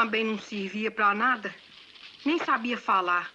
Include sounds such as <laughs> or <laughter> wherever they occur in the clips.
também não servia para nada. Nem sabia falar.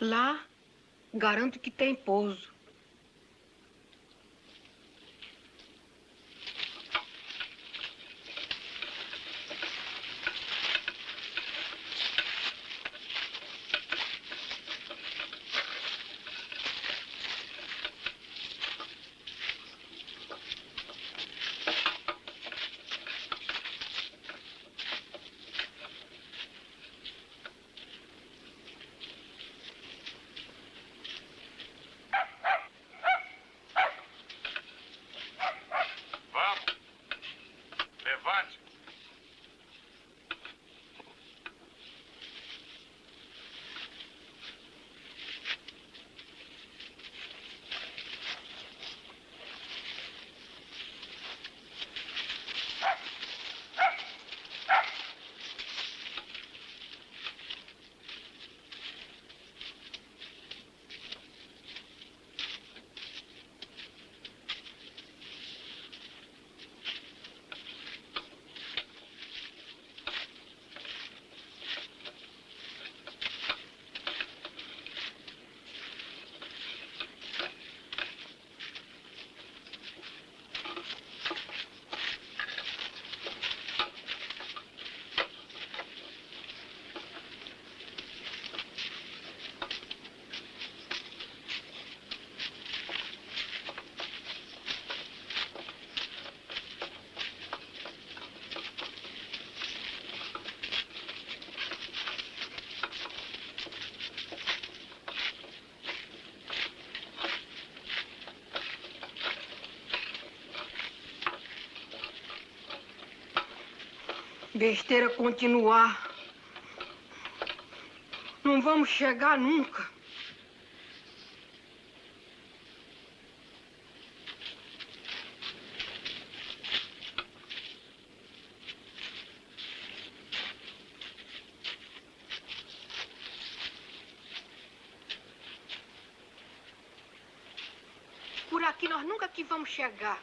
Lá, garanto que tem pouso. Besteira continuar. Não vamos chegar nunca. Por aqui nós nunca que vamos chegar.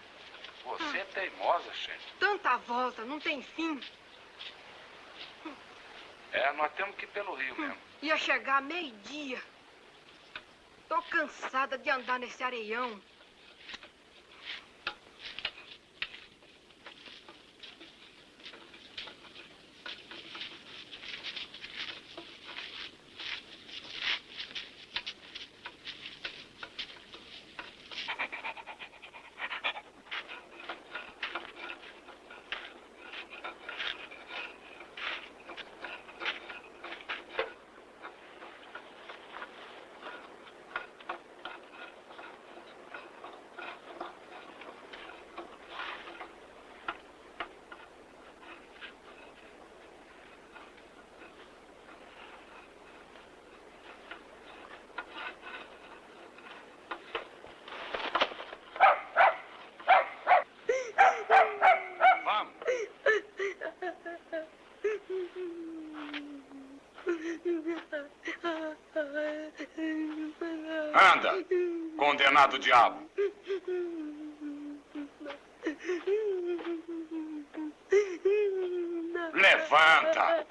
Você é teimosa, Xande. Tanta volta, não tem fim. É, nós temos que ir pelo rio mesmo. Ia chegar meio-dia. Tô cansada de andar nesse areião. Anda, condenado diabo. Levanta!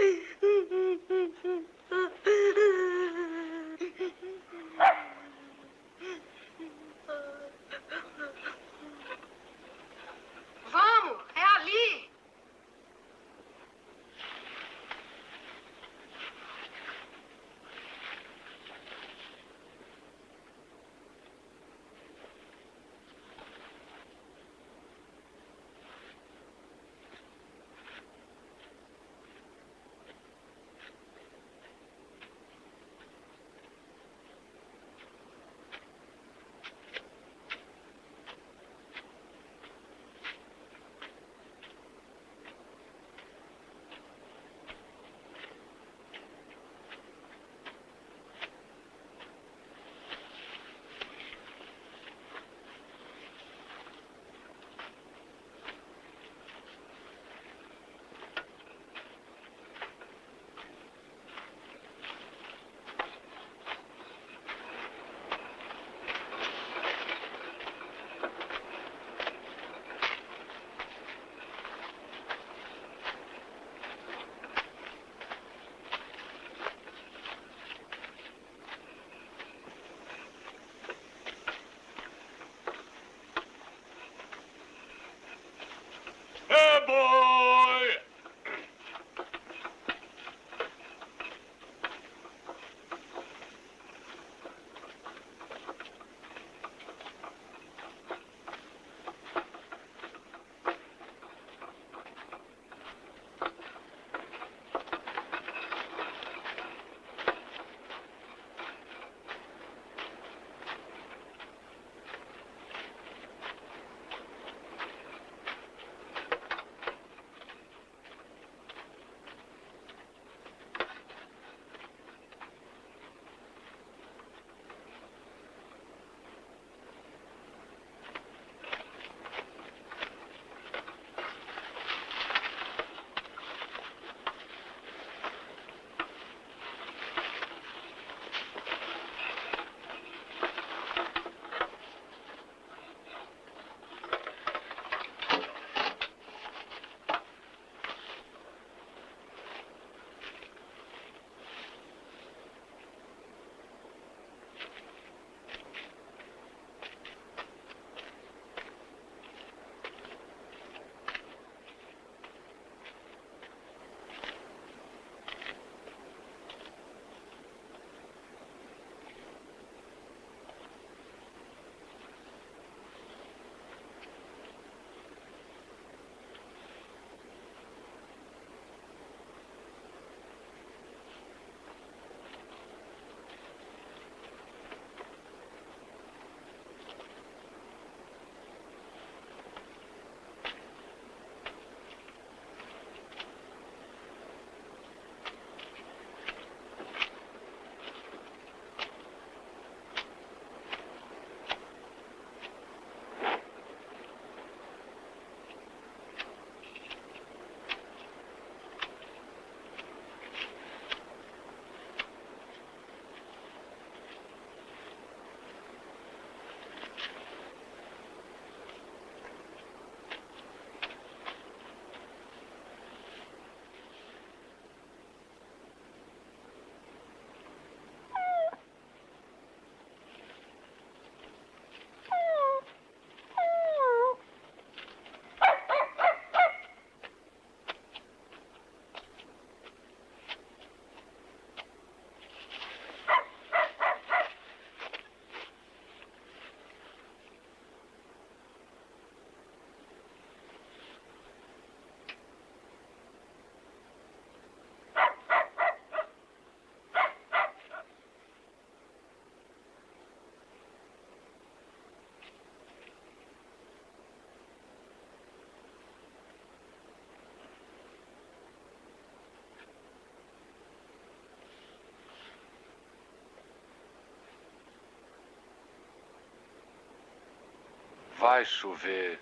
Vai chover.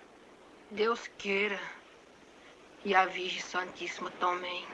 Deus queira. E a Virgem Santíssima também.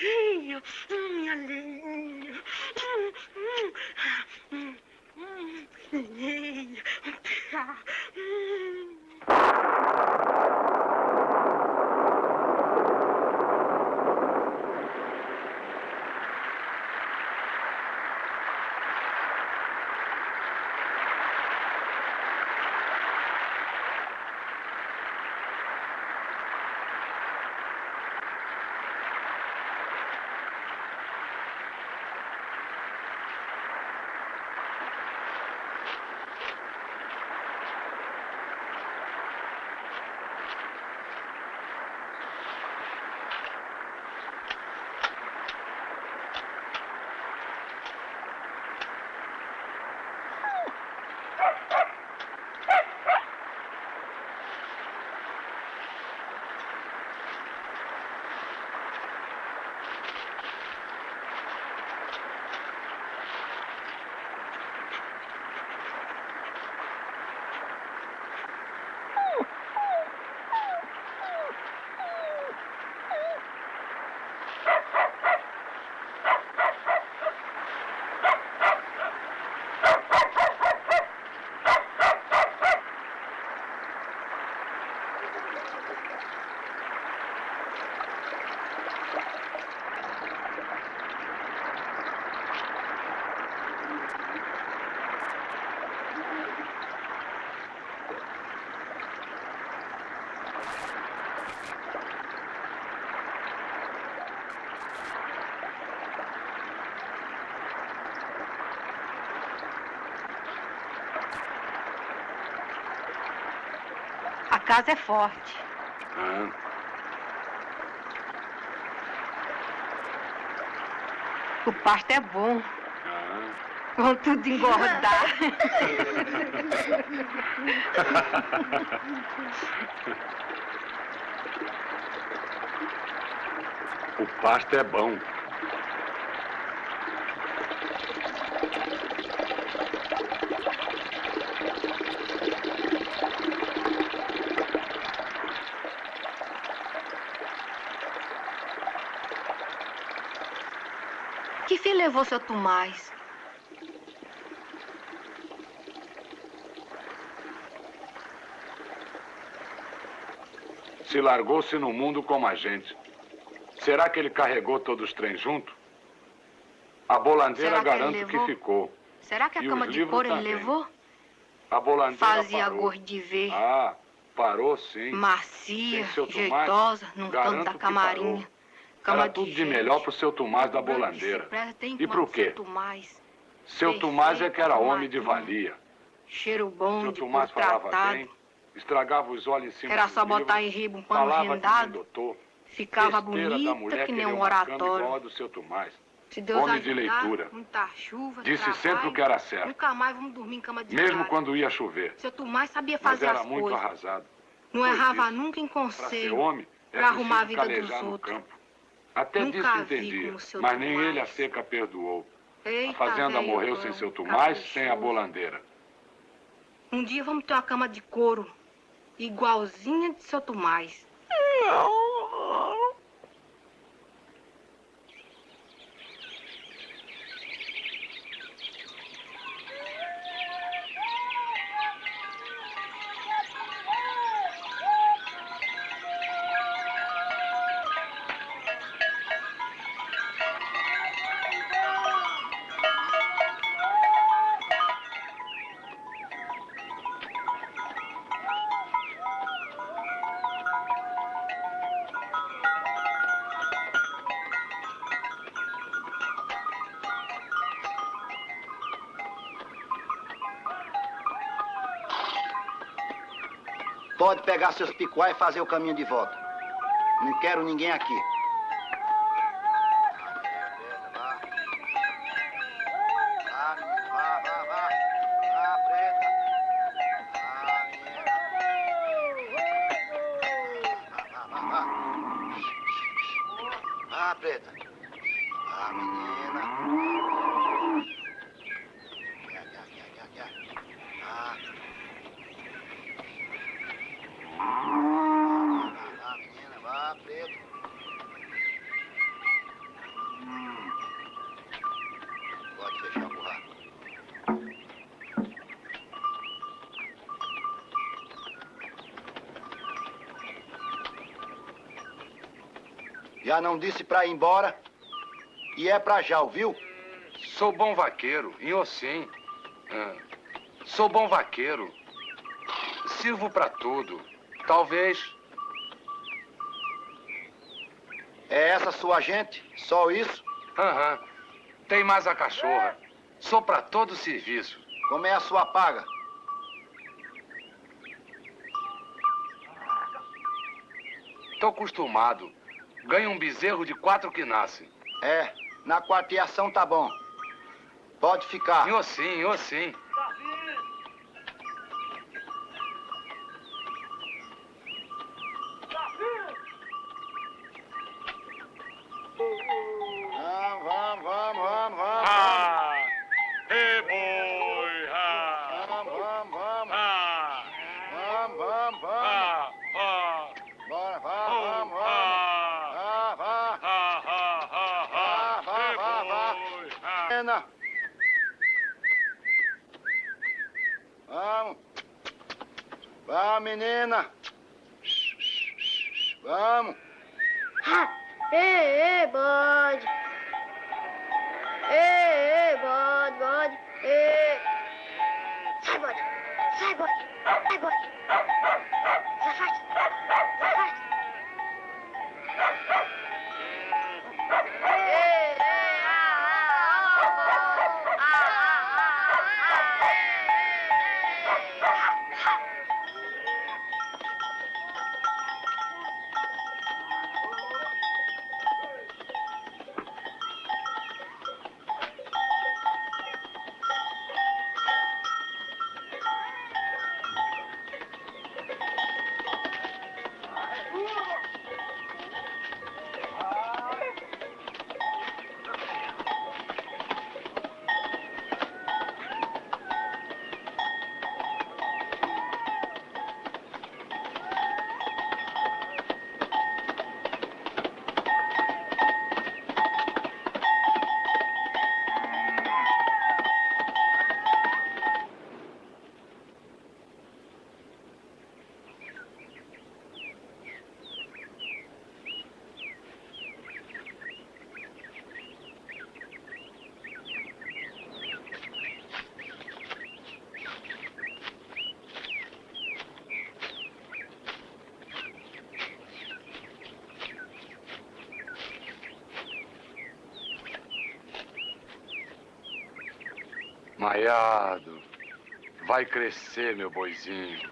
Mm, you're, you're, A casa é forte. Ah, O pasto é bom. ah. Vão tudo engordar. <laughs> O pasto é bom. Levou seu Tomás? Se largou-se no mundo como a gente. Será que ele carregou todos os trens junto? A bolandeira que garanto que ficou. Será que a E cama de couro ele levou? A bolandeira Fazia parou. gosto de ver. Ah, parou sim. Macia, jeitosa, num canto da camarinha. Era tudo de melhor pro seu Tomás da bolandeira. E pro quê? Seu Tomás é que era homem de valia. Cheiro bom, Seu de Tomás falava bem, estragava os olhos em cima Era só botar em riba um pano rendado. Ficava bonita que nem um oratório. do seu Tomás. Se Deus Homem de leitura. muita chuva, Disse sempre o que era certo, Nunca mais vamos dormir em cama de mesmo quando ia chover. Seu Tomás sabia Mas fazer era as muito coisas. arrasado. Não errava nunca em Para ser conselho. homem, é pra arrumar a vida dos outros. Até Nunca disso seu mas nem ele a seca perdoou. A Eita, fazenda velho morreu sem seu Tomás, sem a bolandeira. Um dia vamos ter uma cama de couro, igualzinha de seu Tomás. Pode pegar seus picuá e fazer o caminho de volta. Não quero ninguém aqui. Já não disse pra ir embora? E é pra já, ouviu? Sou bom vaqueiro, e sim. Ah, sou bom vaqueiro. Sirvo pra tudo. Talvez. É essa sua gente? Só isso? Aham. Tem mais a cachorra. Sou pra todo serviço. Como é a sua paga? Tô acostumado. Ganho um bezerro de quatro que nasce. É, na quarteação tá bom. Pode ficar. E sim, ô sim. Maiado. Vai crescer, meu boizinho.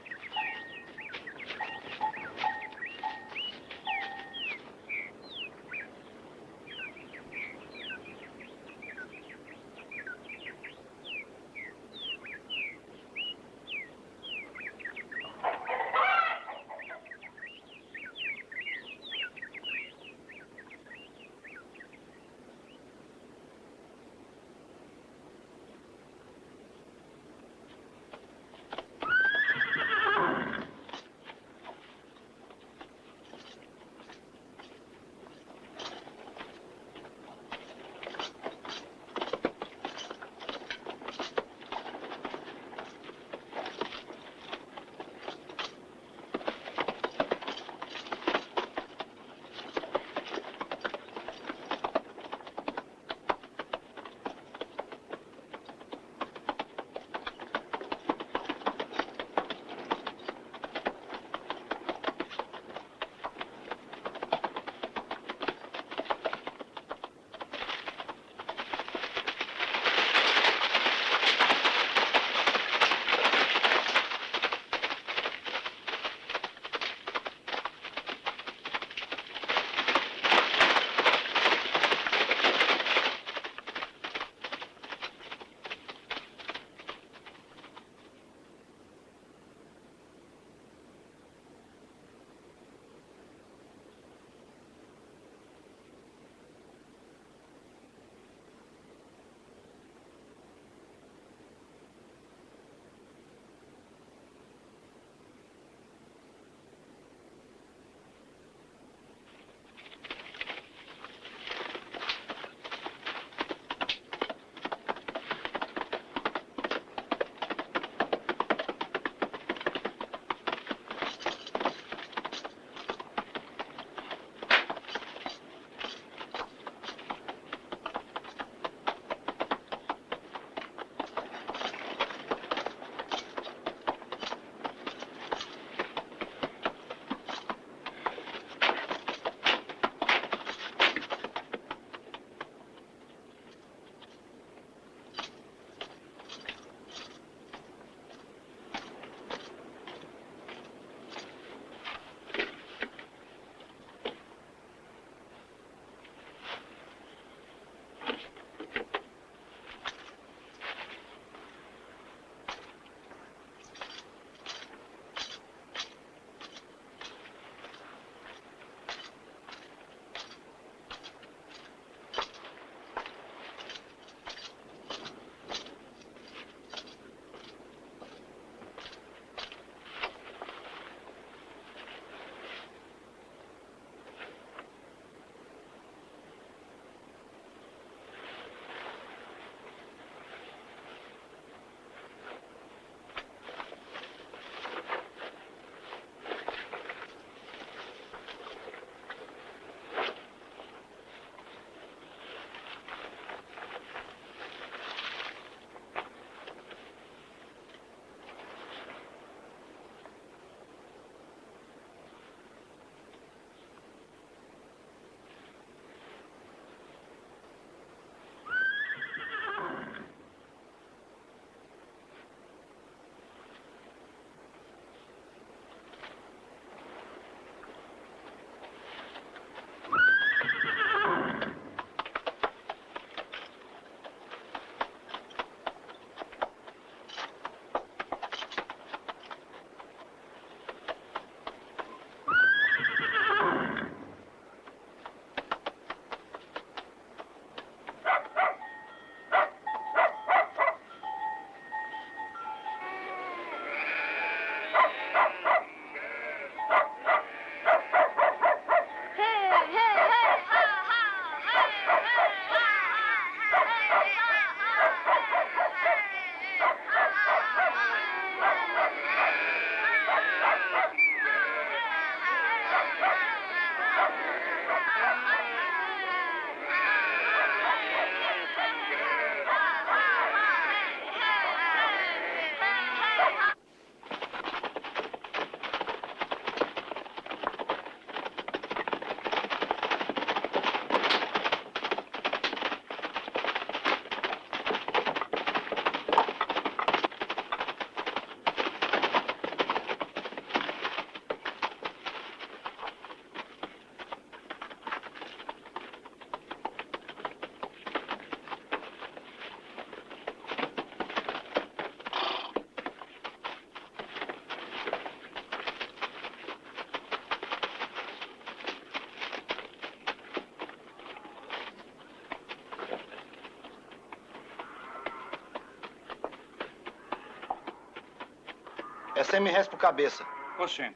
É 100 mil reais por cabeça. Oxê.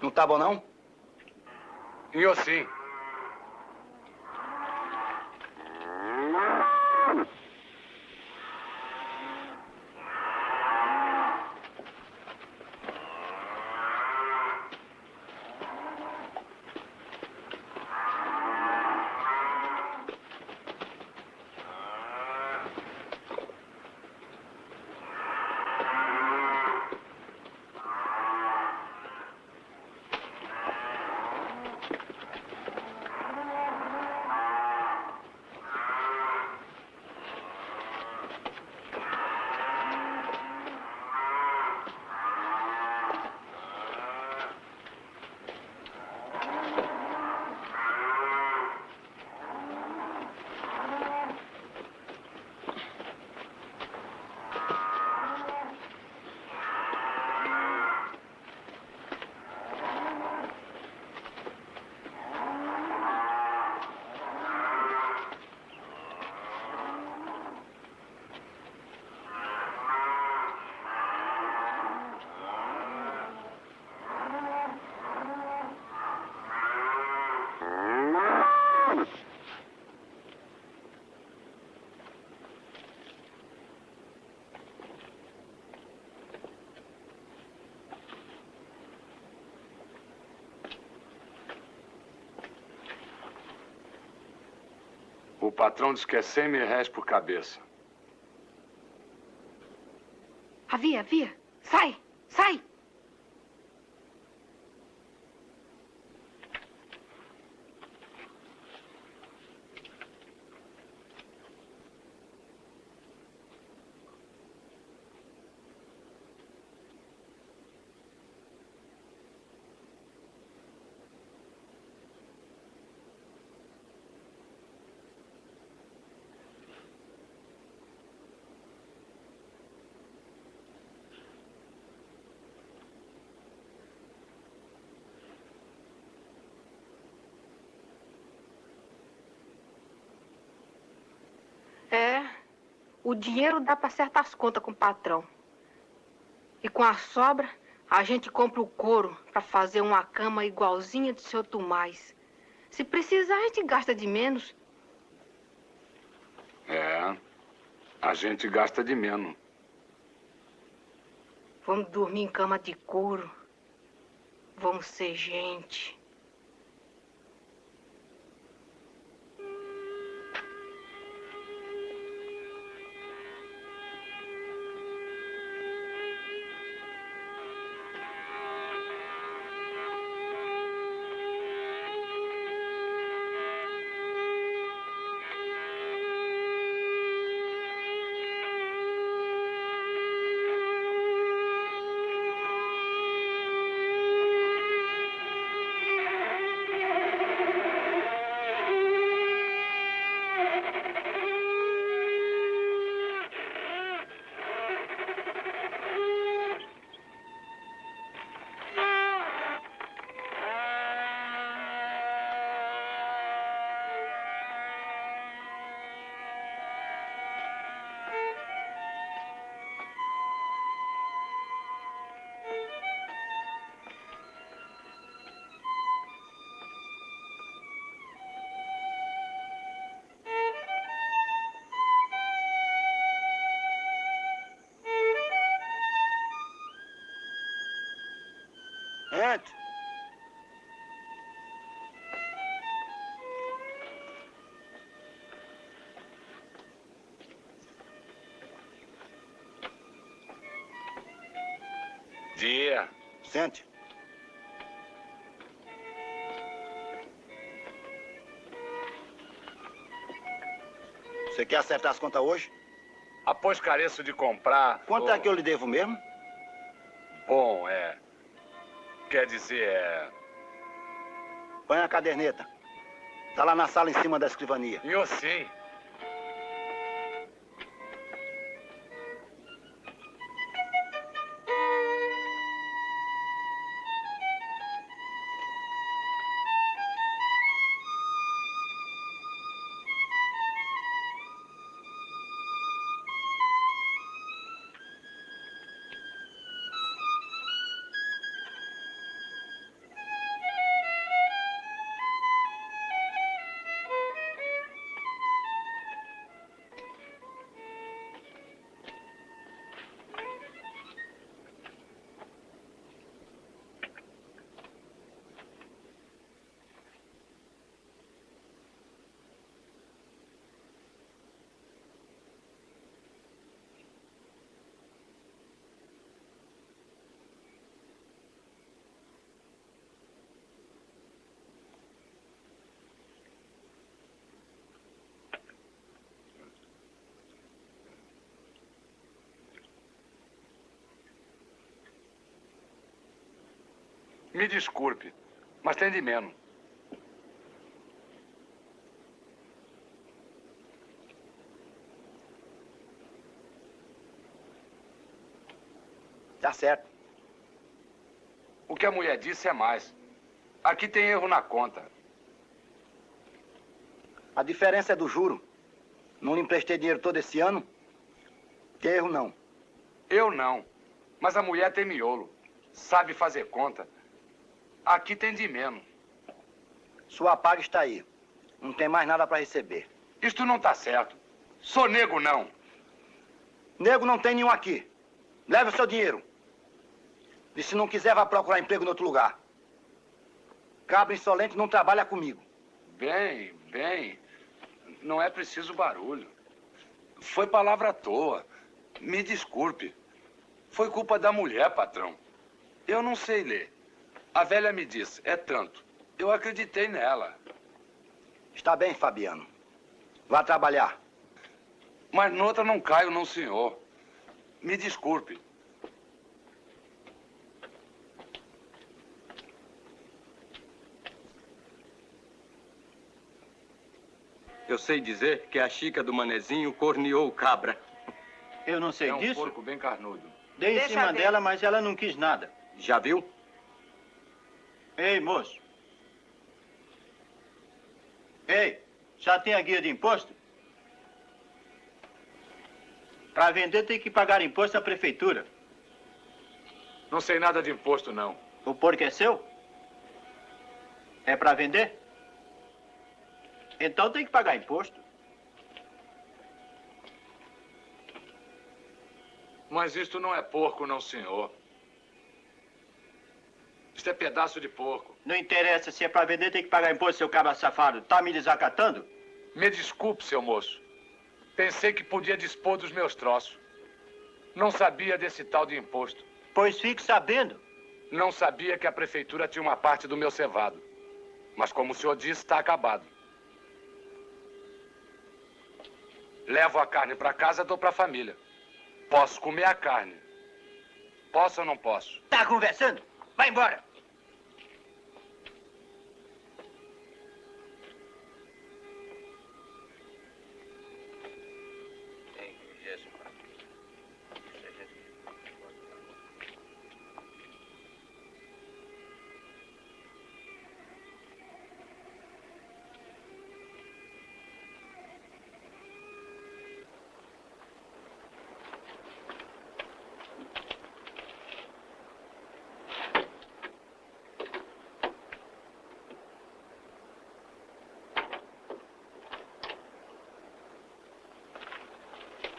Não tá bom, não? Em Ocim. O patrão diz que é 100 mil reais por cabeça. Havia, havia. O dinheiro dá para acertar as contas com o patrão. E com a sobra, a gente compra o couro para fazer uma cama igualzinha do seu Tomás. Se precisar, a gente gasta de menos. É. A gente gasta de menos. Vamos dormir em cama de couro. Vamos ser gente. Dia. Sente. Você quer acertar as contas hoje? Após careço de comprar. Quanto é que eu lhe devo mesmo? Bom, é. Quer dizer, é. Põe a caderneta. Tá lá na sala em cima da escrivania. Eu sim. Me desculpe, mas tem de menos. Tá certo. O que a mulher disse é mais. Aqui tem erro na conta. A diferença é do juro. Não lhe emprestei dinheiro todo esse ano? Tem erro não. Eu não. Mas a mulher tem miolo. Sabe fazer conta. Aqui tem de menos. Sua paga está aí. Não tem mais nada para receber. Isto não tá certo. Sou nego, não. Nego não tem nenhum aqui. Leve o seu dinheiro. E se não quiser, vá procurar emprego em outro lugar. Cabra insolente não trabalha comigo. Bem, bem. Não é preciso barulho. Foi palavra à toa. Me desculpe. Foi culpa da mulher, patrão. Eu não sei ler. A velha me disse, é tanto. Eu acreditei nela. Está bem, Fabiano. Vá trabalhar. Mas noutra não caio, não, senhor. Me desculpe. Eu sei dizer que a chica do manezinho corneou o cabra. Eu não sei é um disso. porco bem carnudo. Dei em Deixa cima dela, mas ela não quis nada. Já viu? Ei, moço. Ei, já tem a guia de imposto? Para vender tem que pagar imposto à prefeitura. Não sei nada de imposto, não. O porco é seu? É para vender? Então tem que pagar imposto. Mas isto não é porco, não, senhor. Isto é pedaço de porco. Não interessa se é para vender, tem que pagar imposto, seu cabra safado. Tá me desacatando? Me desculpe, seu moço. Pensei que podia dispor dos meus troços. Não sabia desse tal de imposto. Pois fique sabendo. Não sabia que a prefeitura tinha uma parte do meu cevado. Mas como o senhor disse, está acabado. Levo a carne para casa, dou para a família. Posso comer a carne. Posso ou não posso? Tá conversando? Vai embora.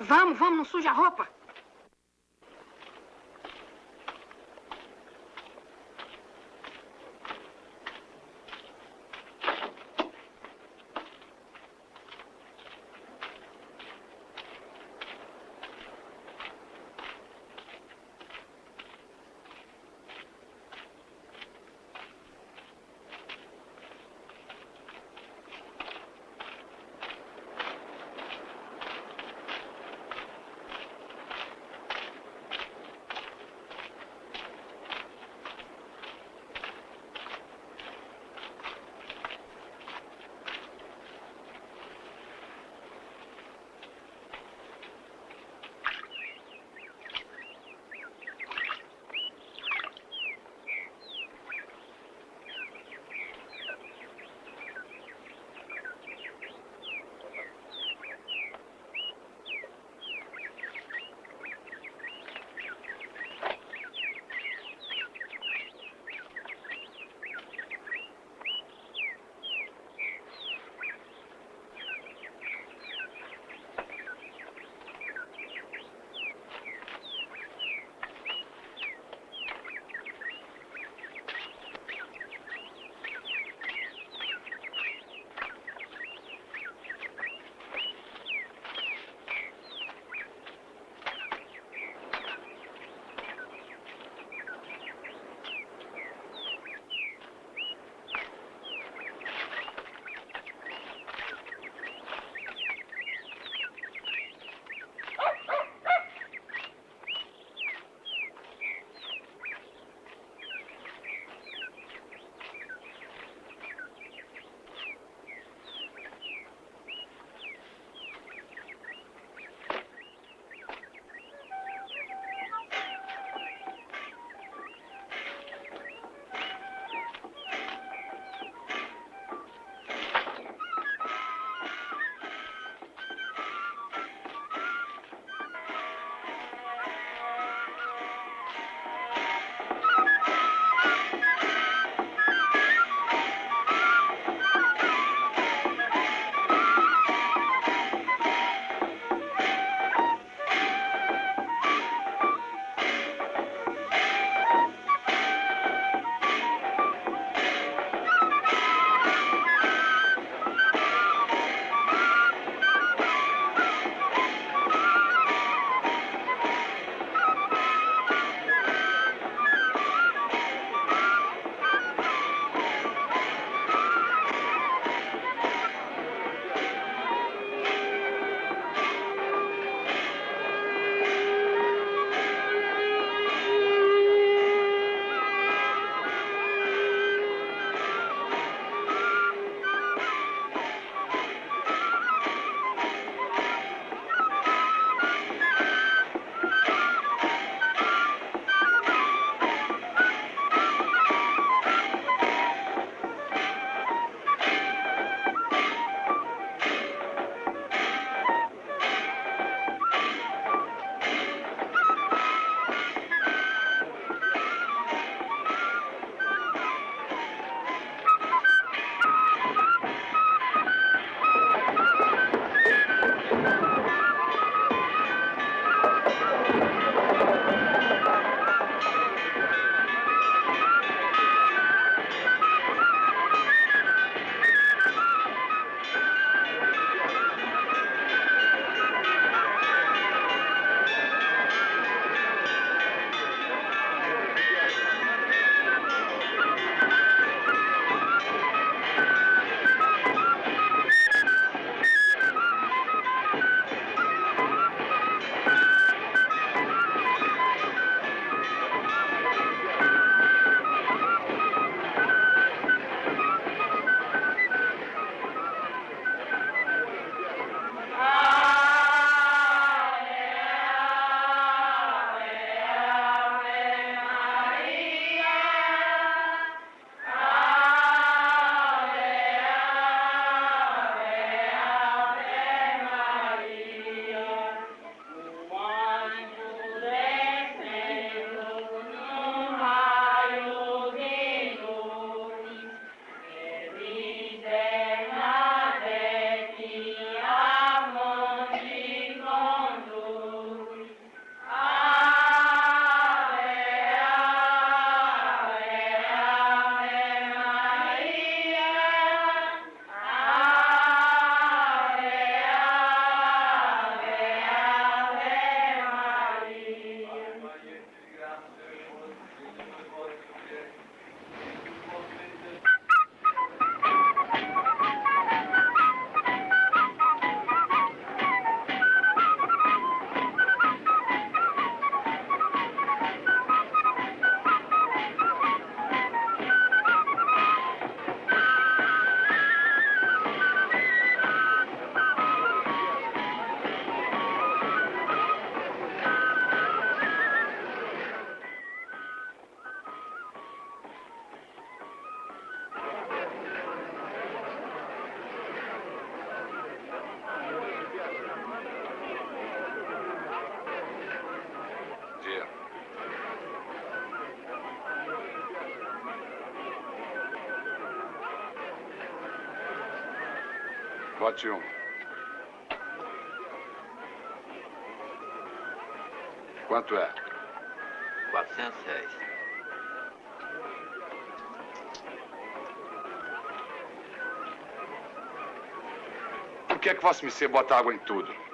Vamos, vamos, não suja a roupa. Bote um. Quanto é? 400 réis. Por que é que Vossa Missê bota água em tudo?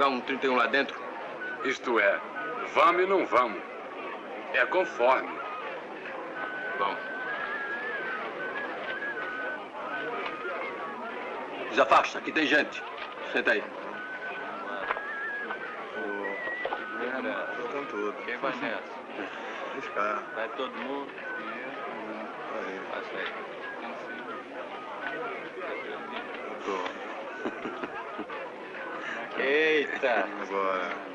Jogar um 31 lá dentro? Isto é, vamos e não vamos. É conforme. Bom. Desafasta, aqui tem gente. Senta aí. Com tudo. Quem vai <laughs> nessa? Vai todo mundo? Aí. Passa aí. Tô.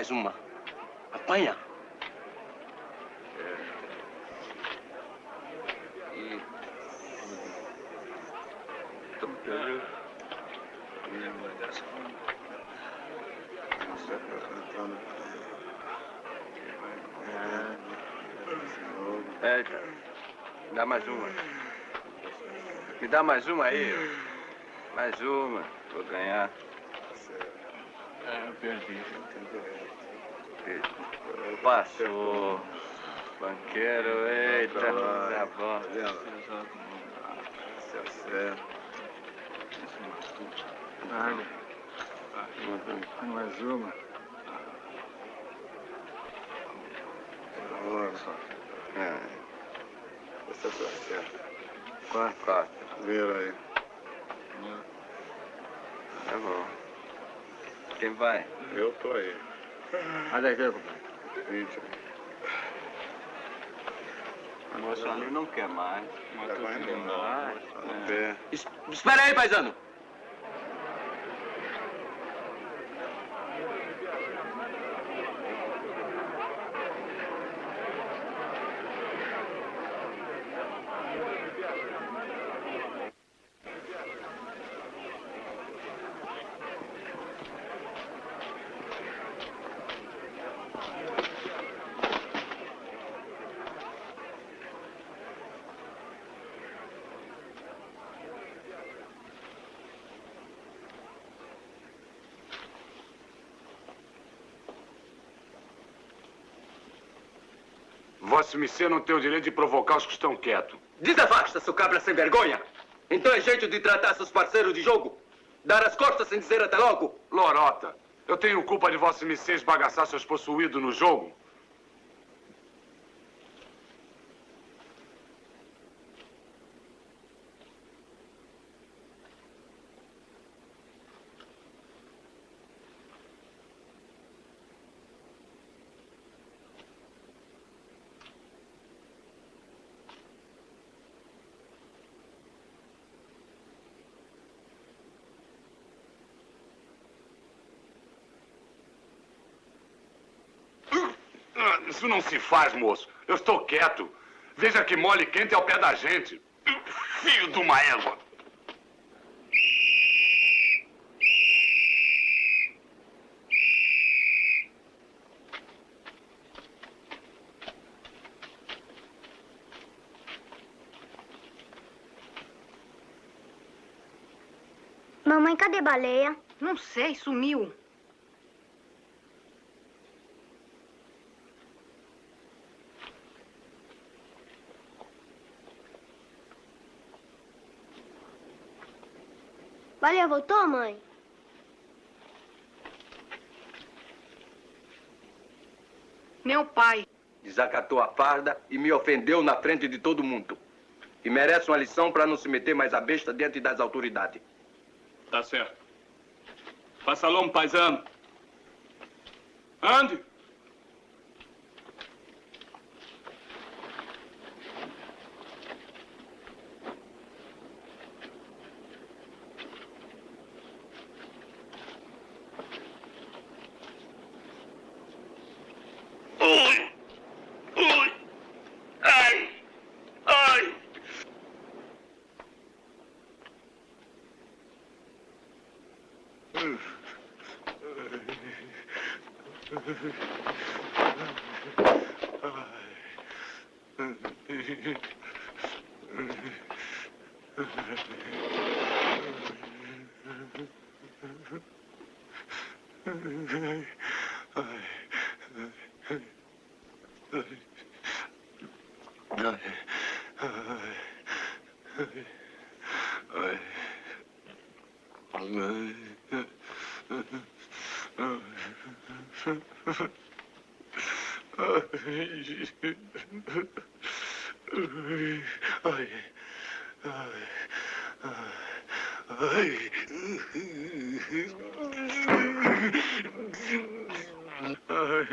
Mais uma. Apanha. E... É, dá mais uma. Me dá mais uma aí. Mais uma. Vou ganhar. É, eu perdi. Passou. Banqueiro, eita, tá bom. Nada. Mais uma. Olha só. É. Essa tá certa. Quatro. Quatro. Vira aí. Tá bom. Quem vai? Eu tô aí. Olha aqui, compadre. 20. O moço não quer mais. Embora. Tá no pé. Es- Espera aí, paizano. Missê não tem o direito de provocar os que estão quietos. Desafasta, seu cabra sem vergonha. Então é jeito de tratar seus parceiros de jogo? Dar as costas sem dizer até logo? Lorota, eu tenho culpa de Vossa Missê esbagaçar seus possuídos no jogo? Isso não se faz, moço. Eu estou quieto. Veja que mole quente ao pé da gente. Filho de uma égua. Mamãe, cadê baleia? Não sei, sumiu. Baleia voltou, mãe? Meu pai. Desacatou a farda e me ofendeu na frente de todo mundo. E merece uma lição para não se meter mais a besta diante das autoridades. Tá certo. Passa logo, paisano. Ande. Ui! Ui! Ai! Ai!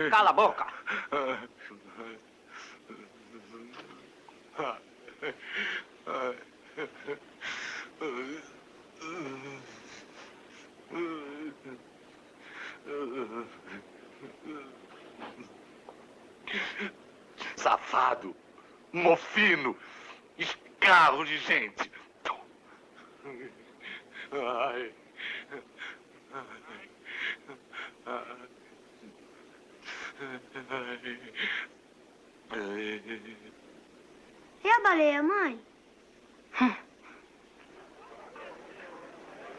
Cala a boca. Mofino, escarro de gente. Ai. E a baleia, mãe?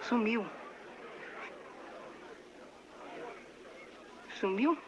Sumiu. Sumiu?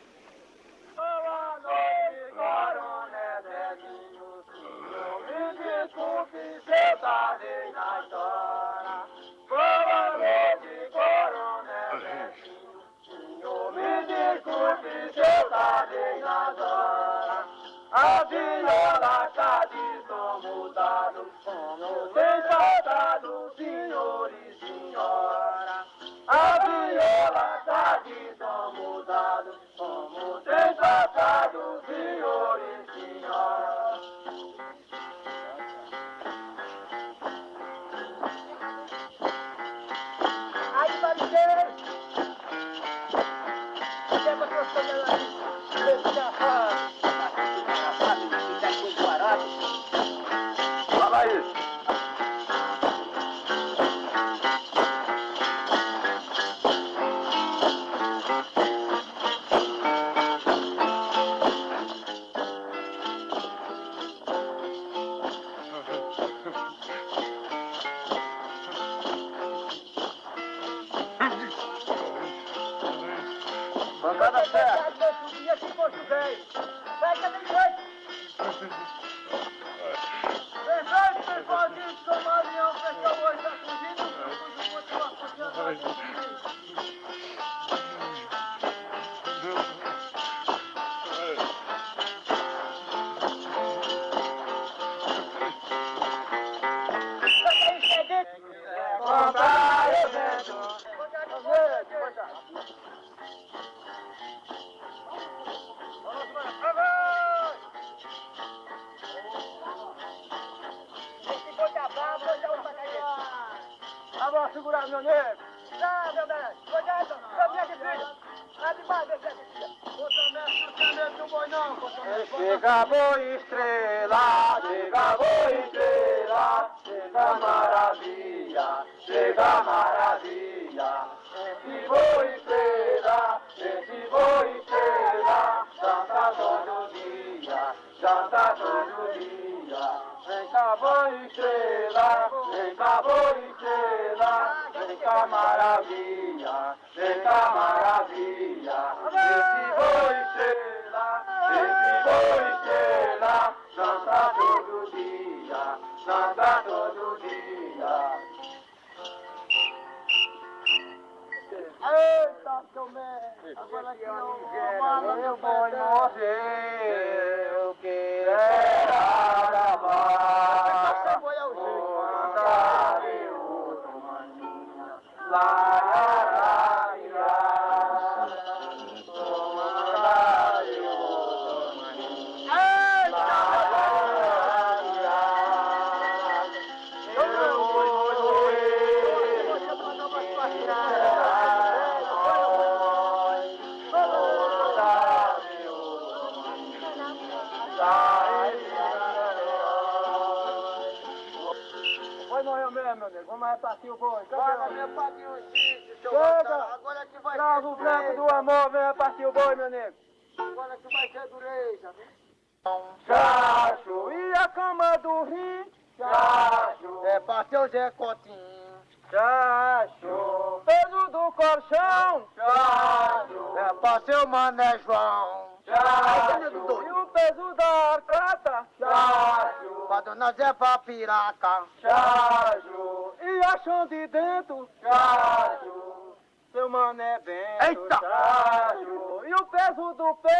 Pé!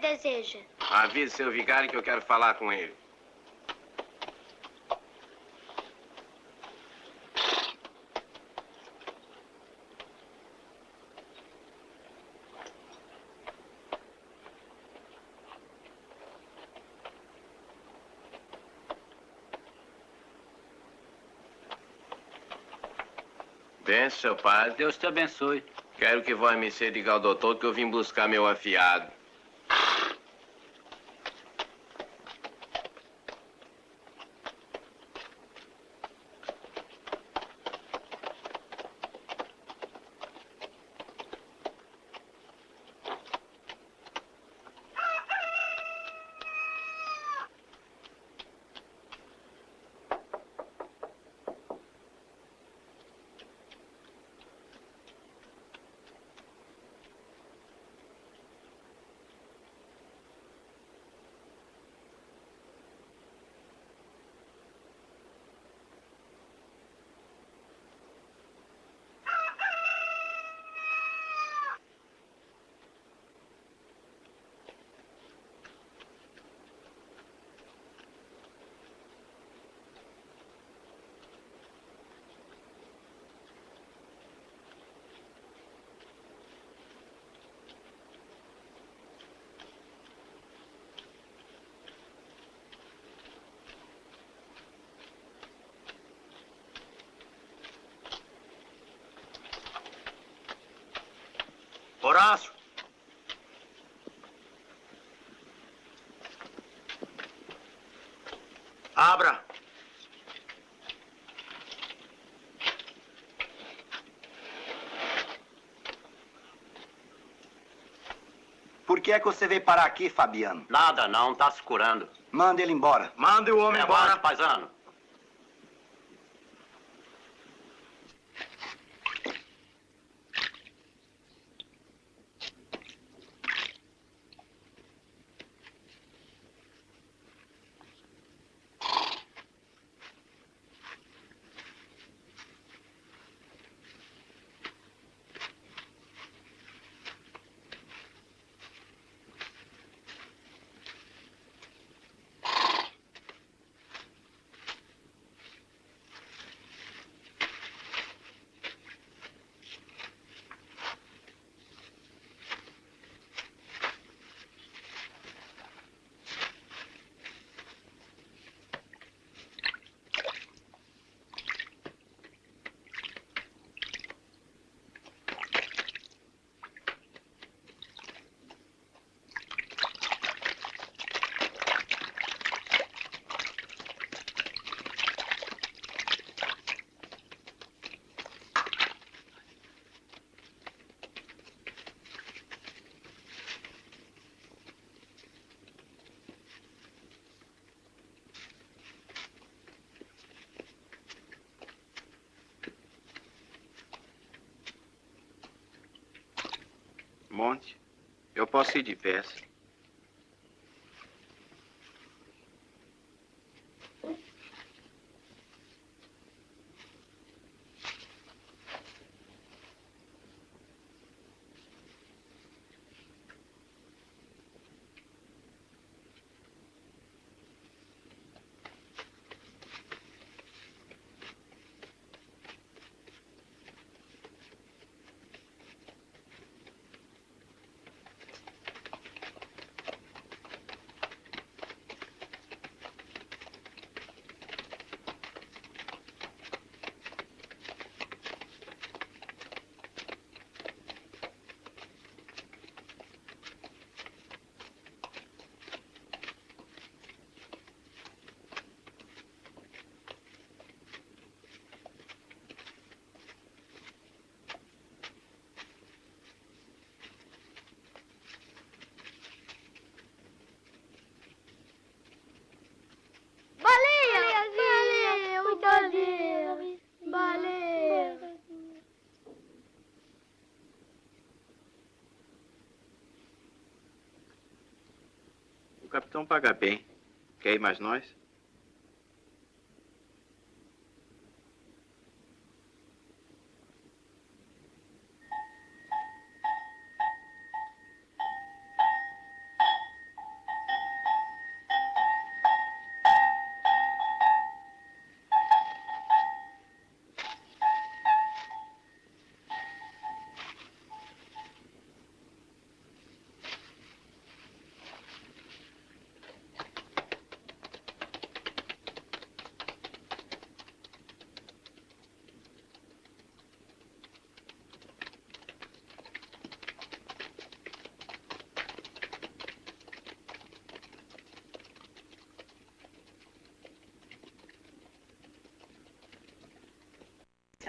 deseja? Avise seu vigário que eu quero falar com ele. Benção, padre. Deus te abençoe. Quero que vá me ser diga ao doutor que eu vim buscar meu afiado. Horácio? Abra. Por que é que você veio parar aqui, Fabiano? Nada não, tá se curando. Manda ele embora. Manda o homem é embora. Base, paisano. Eu posso ir de pé. Baleia! Baleia! Baleia! O capitão paga bem. Quer ir mais nós?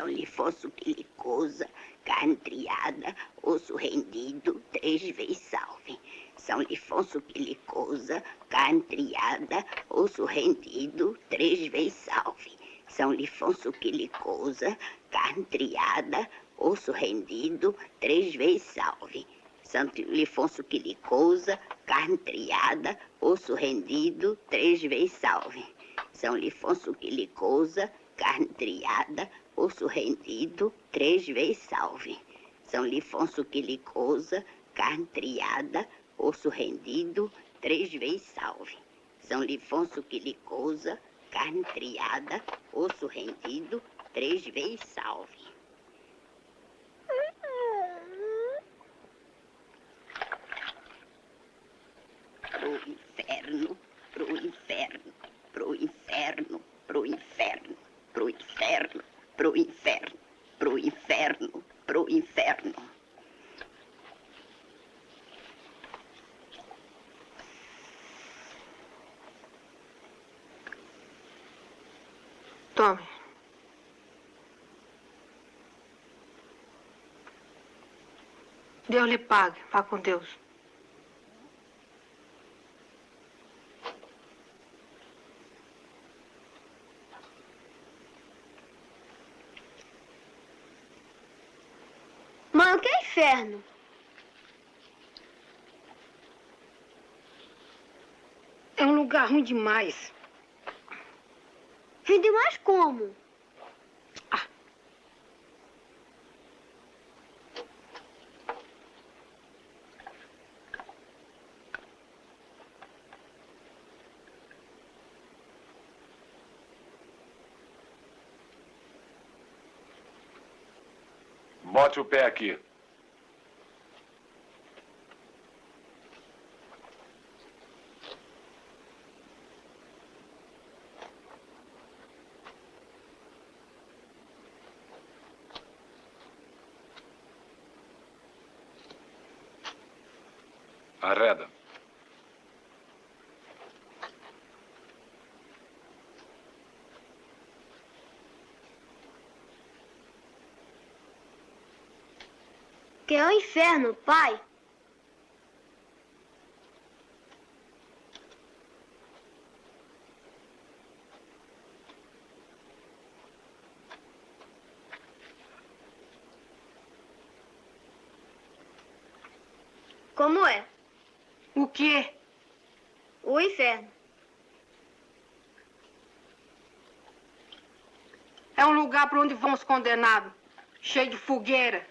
São Lifonso Quilicosa, carne triada, osso rendido, três vezes salve. São Lifonso Quilicosa, carne triada, osso rendido, três vezes salve. São Lifonso Quilicosa, carne triada, osso rendido, três vezes salve. São Lifonso Quilicosa, carne triada, osso rendido, três vezes salve. São Lifonso Quilicosa, carne triada, osso rendido, três vezes salve. São Lifonso Quilicosa, carne triada, osso rendido, três vezes salve. São Lifonso Quilicosa, carne triada, osso rendido, três vezes salve. Deus lhe pague. Vá com Deus. Mano, que é inferno! É um lugar ruim demais. Ruim demais como? Bote o pé aqui. Arreda. que é o inferno, pai. Como é? O quê? O inferno. É um lugar para onde vão os condenados, cheio de fogueira.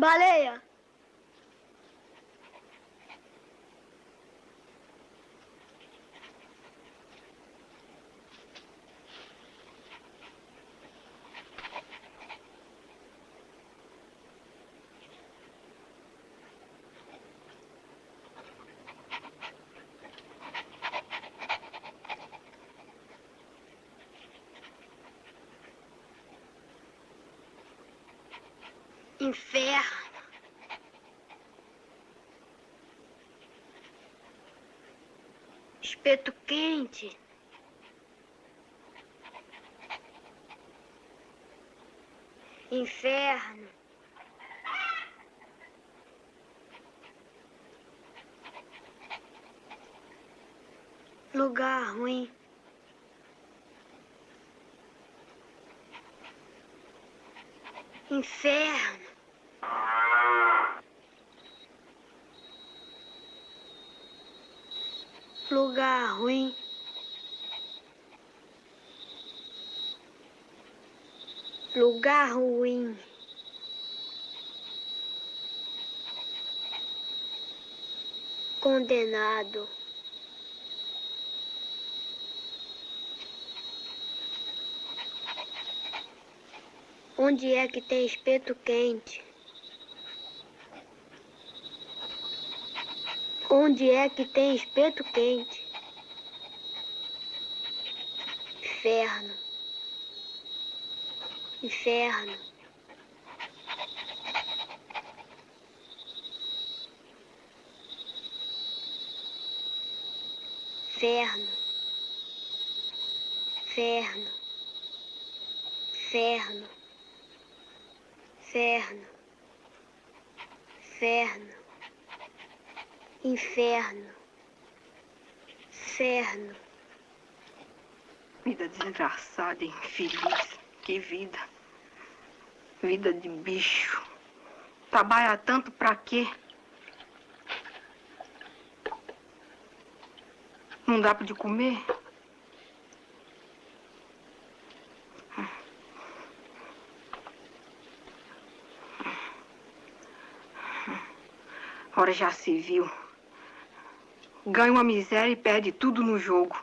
Baleia. Inferno. Espeto quente. Inferno. Lugar ruim. Inferno. Lugar ruim. Lugar ruim. Condenado. Onde é que tem espeto quente? Onde é que tem espeto quente? Inferno. Inferno. Inferno. Inferno. Inferno. Inferno. Inferno inferno, inferno. Vida desgraçada, infeliz, que vida. Vida de bicho. Trabalha tanto pra quê? Não dá pra de comer? Ora já se viu. Ganha uma miséria e perde tudo no jogo.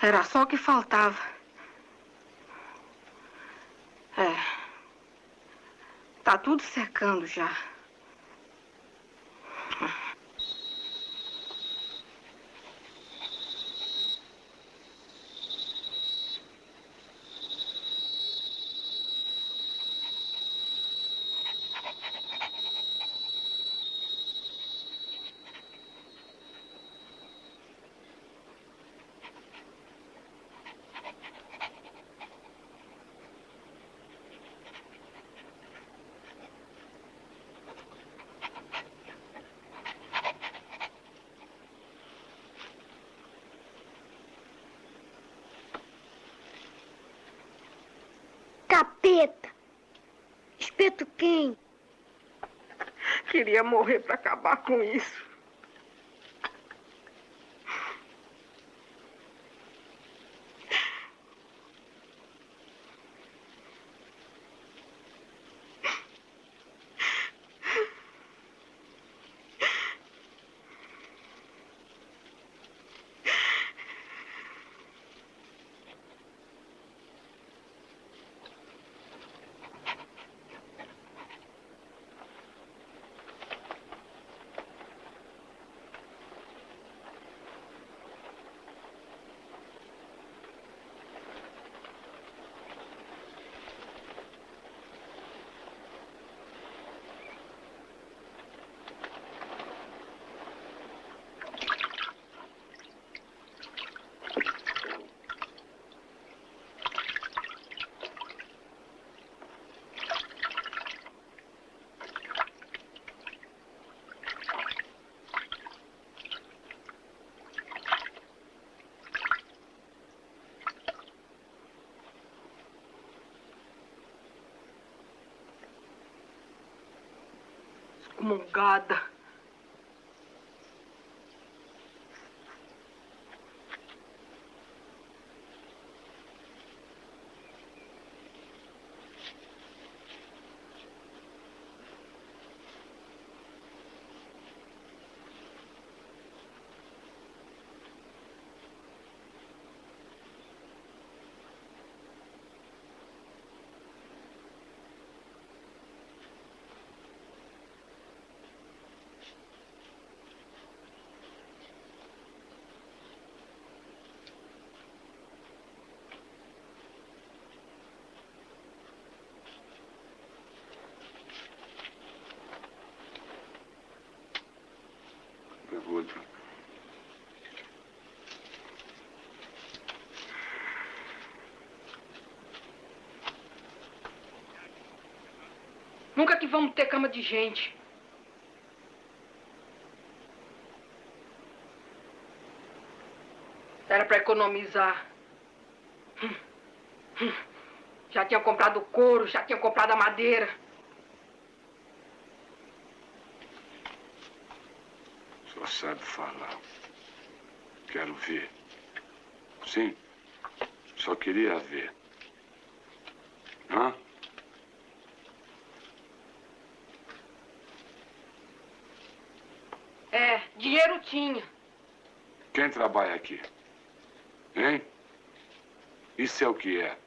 Era só o que faltava. É. Tá tudo secando já. Quem? Queria morrer pra acabar com isso. Excomungada. Nunca que vamos ter cama de gente. Era pra economizar. Hum, hum. Já tinha comprado couro, já tinha comprado a madeira. Só sabe falar. Quero ver. Sim. Só queria ver. Hã? É, dinheiro tinha. Quem trabalha aqui? Hein? Isso é o que é?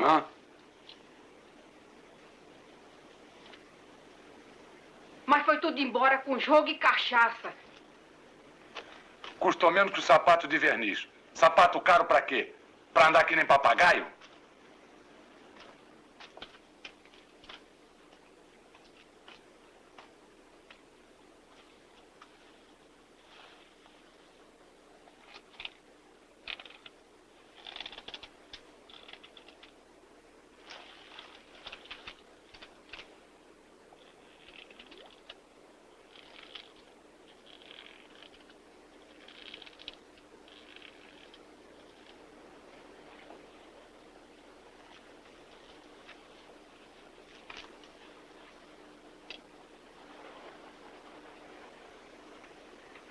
Hã? Mas foi tudo embora com jogo e cachaça. Custou menos que o sapato de verniz. Sapato caro pra quê? Pra andar que nem papagaio?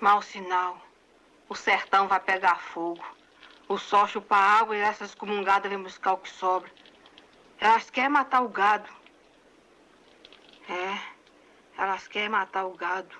Mau sinal. O sertão vai pegar fogo. O sol chupa água e essas excomungadas vêm buscar o que sobra. Elas querem matar o gado. É, elas querem matar o gado.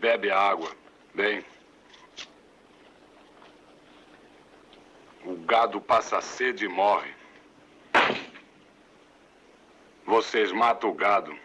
Bebem água. Bem. O gado passa sede e morre. Vocês matam o gado.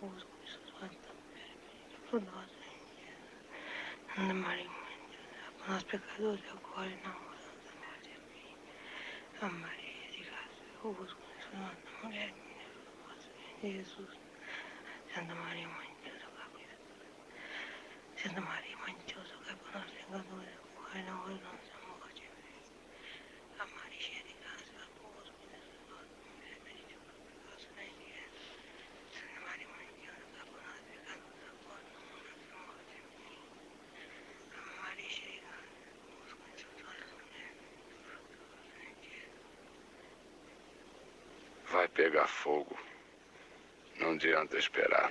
De graça, eu vos por nós. Santa Maria, Mãe de Deus, por nós pecadores, agora e na hora da morte. Amém. A Maria de graça, eu vos Santa Mulher, Jesus. Santa Maria, Mãe de Deus, rogai por nós. Santa Maria, Mãe de Deus, rogai por nós pecadores, agora e na hora da nossa morte. Amém. A Maria, cheia de graça, eu vos Mulher bendita por pecadores, na igreja. Santa Maria, Mãe de Deus, rogai por nós pecadores, agora e na hora da nossa morte. Amém. A Maria, cheia de graça, eu vos Mulher Vai pegar fogo. Não adianta esperar.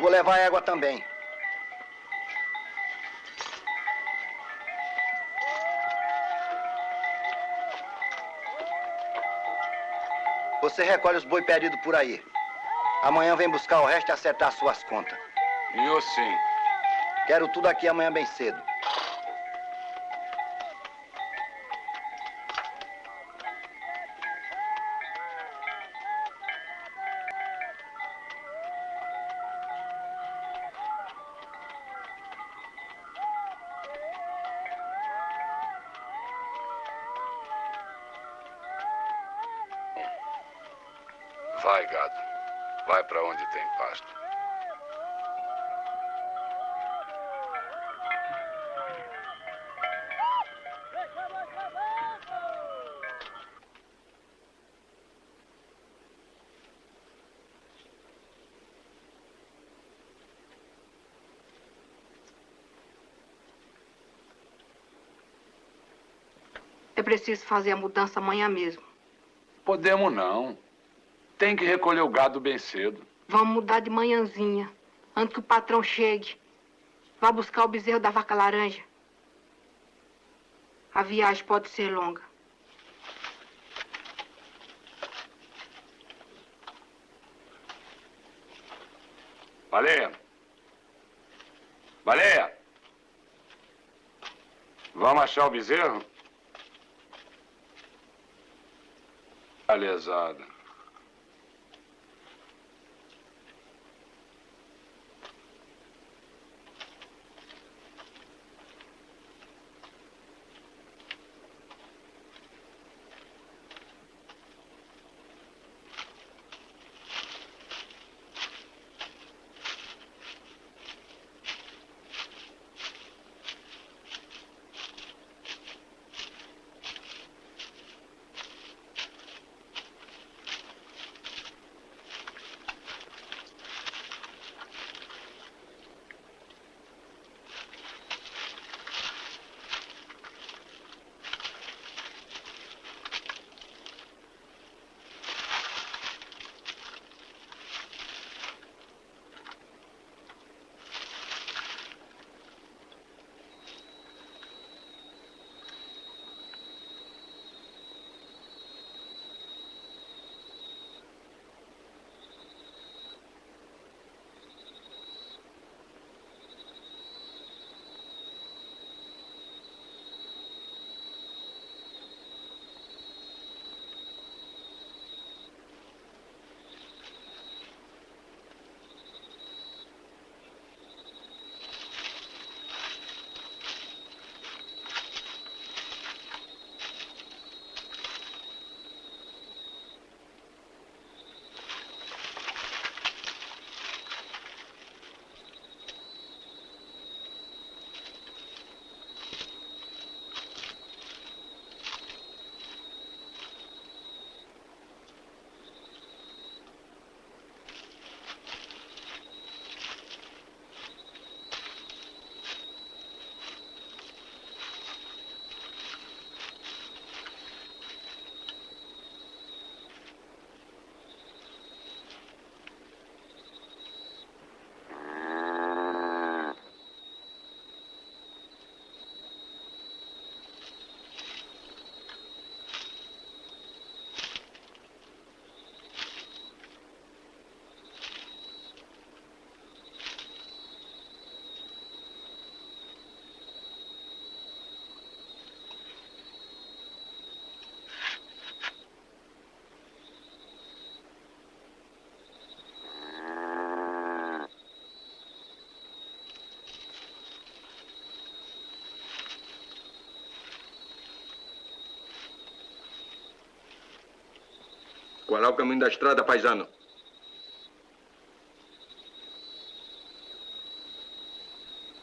Vou levar a égua também. Você recolhe os boi perdidos por aí. Amanhã vem buscar o resto e acertar suas contas. E eu sim. Quero tudo aqui amanhã bem cedo. É preciso fazer a mudança amanhã mesmo. Podemos não. Tem que recolher o gado bem cedo. Vamos mudar de manhãzinha, antes que o patrão chegue. Vá buscar o bezerro da vaca laranja. A viagem pode ser longa. Baleia. Baleia. Vamos achar o bezerro? Tá Qual é o caminho da estrada, paisano?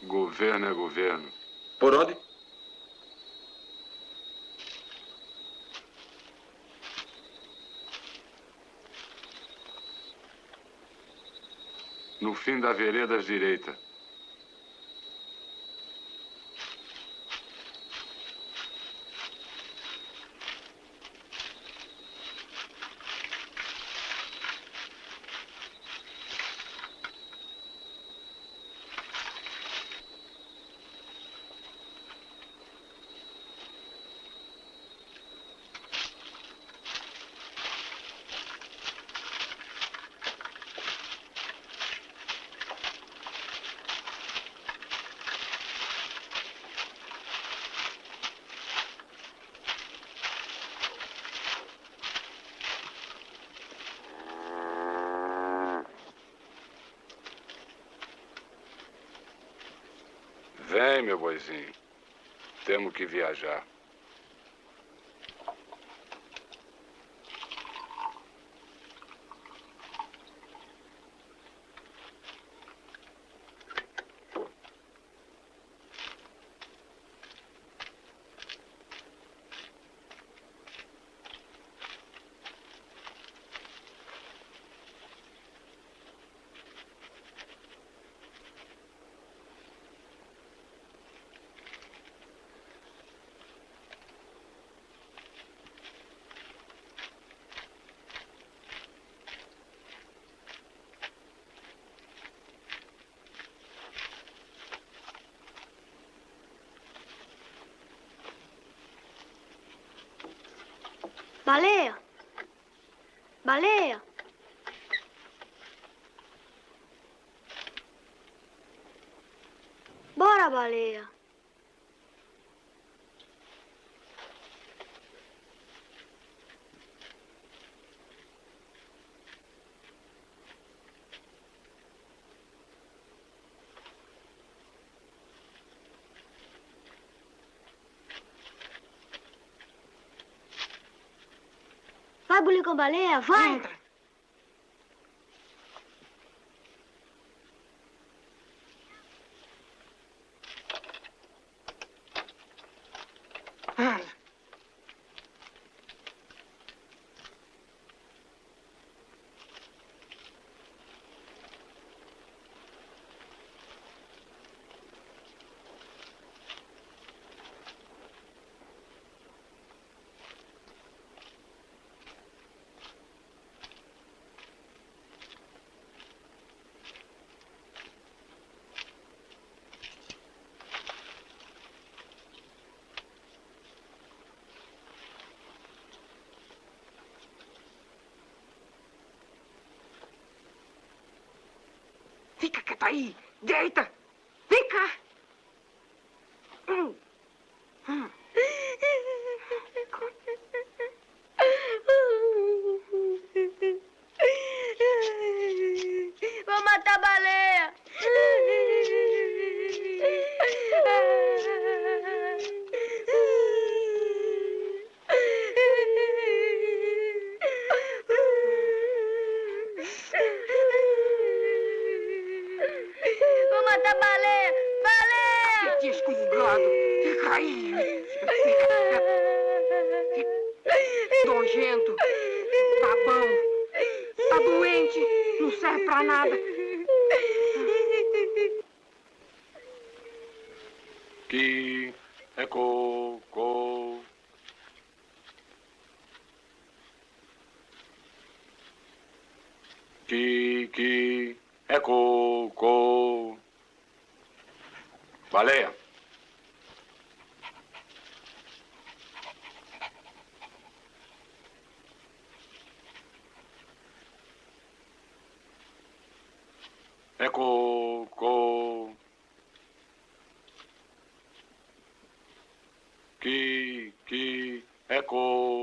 Governo é governo. Por onde? No fim da vereda à direita. meu boizinho. Temos que viajar. Baleia! Baleia! Bora, baleia! Vai, bulir com baleia, vai! Entra. Fica quieto tá aí. Deita. こう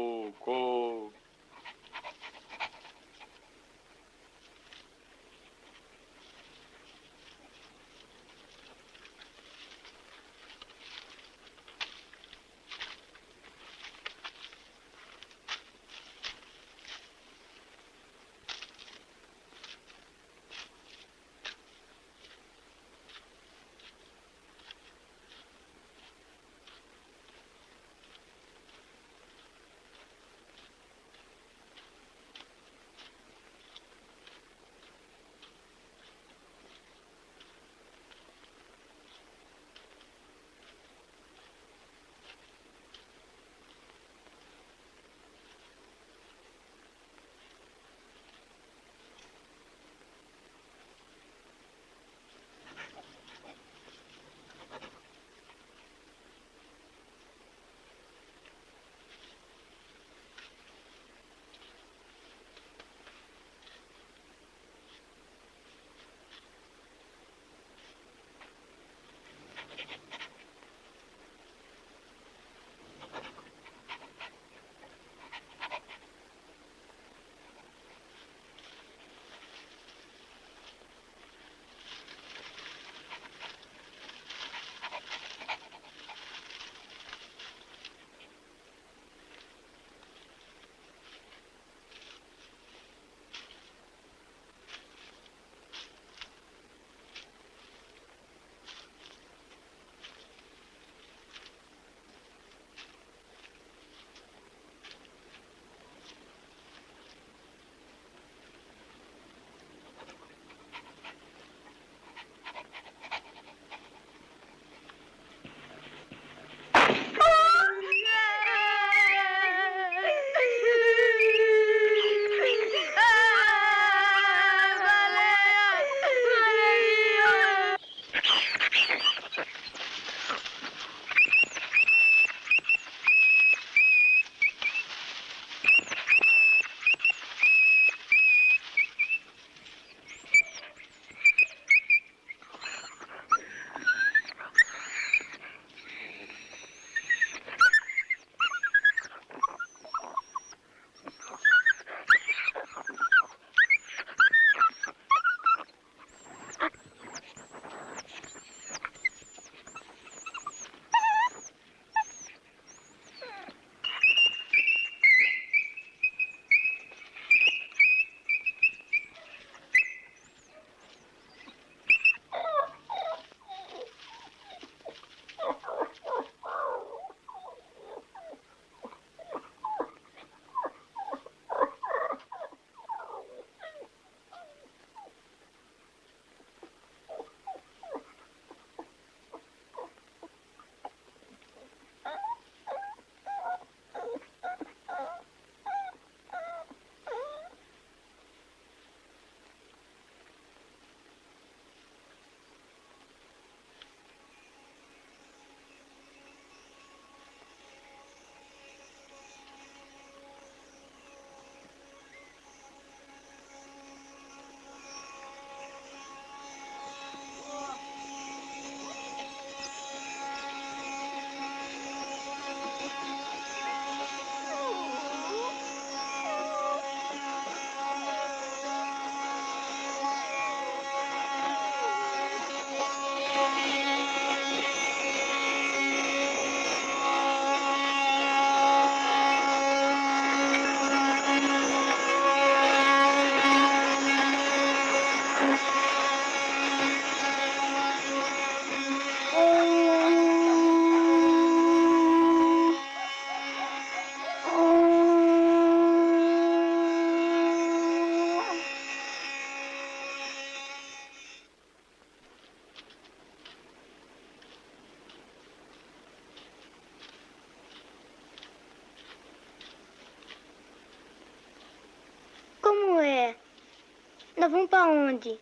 Nós vamos pra onde?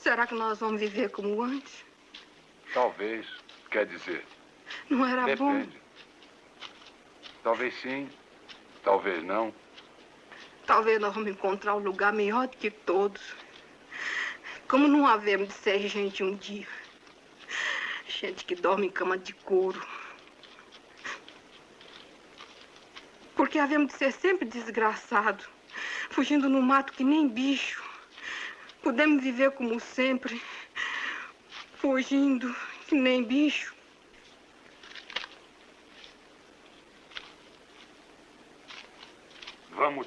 Será que nós vamos viver como antes? Talvez. Quer dizer, Não era bom? depende. Talvez sim, talvez não. Talvez nós vamos encontrar um lugar melhor do que todos. Como não havemos de ser gente um dia. Gente que dorme em cama de couro. Porque havemos de ser sempre desgraçados. Fugindo no mato que nem bicho. Podemos viver como sempre. Fugindo que nem bicho.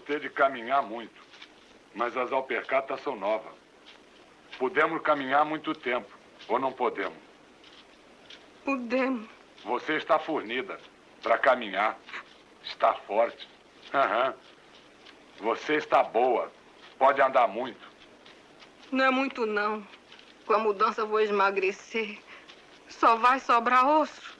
Ter de caminhar muito. Mas as alpercatas são novas. Podemos caminhar muito tempo, ou não podemos? Podemos. Você está fornida para caminhar. Está forte. Aham. Você está boa. Pode andar muito. Não é muito, não. Com a mudança vou emagrecer. Só vai sobrar osso.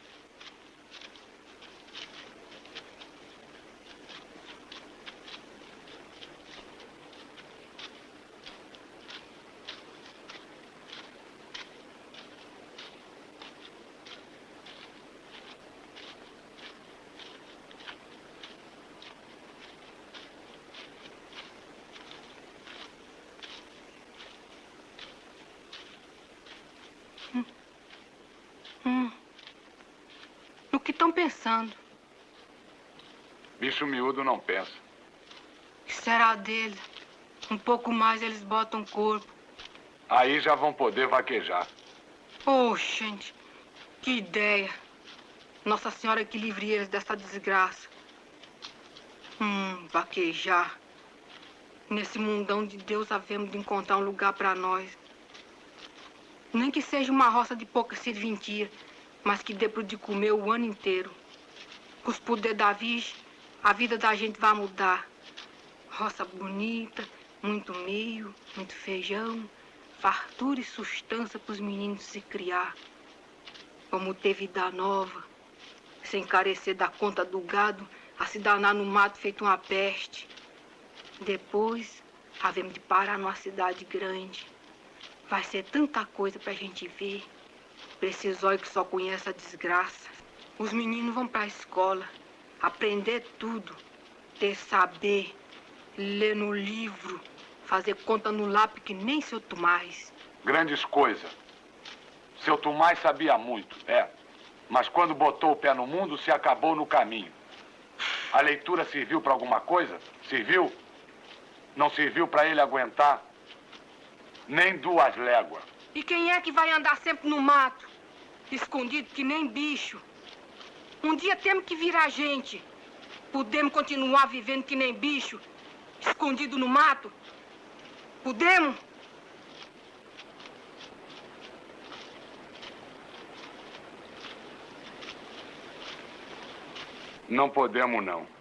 Hum. No que estão pensando? Bicho miúdo não pensa. O que será dele? Um pouco mais eles botam corpo. Aí já vão poder vaquejar. Oh, gente, que ideia. Nossa Senhora que livre eles dessa desgraça. Hum, vaquejar. Nesse mundão de Deus havemos de encontrar um lugar para nós. Nem que seja uma roça de pouca serventia, mas que dê pro de comer o ano inteiro. Com os poderes da Virgem, a vida da gente vai mudar. Roça bonita, muito milho, muito feijão, fartura e sustância para os meninos se criar. Vamos ter vida nova, sem carecer da conta do gado, a se danar no mato feito uma peste. Depois, havemos de parar numa cidade grande. Vai ser tanta coisa pra gente ver. Olhos que só conhecem a desgraça. Os meninos vão pra escola, aprender tudo, ter saber, ler no livro, fazer conta no lápis que nem seu Tomás. Grandes coisas. Seu Tomás sabia muito, é. Mas quando botou o pé no mundo, se acabou no caminho. A leitura serviu para alguma coisa? Serviu? Não serviu para ele aguentar nem duas léguas. E quem é que vai andar sempre no mato, escondido que nem bicho? Um dia temos que virar gente. Podemos continuar vivendo que nem bicho, escondido no mato? Podemos? Não podemos, não.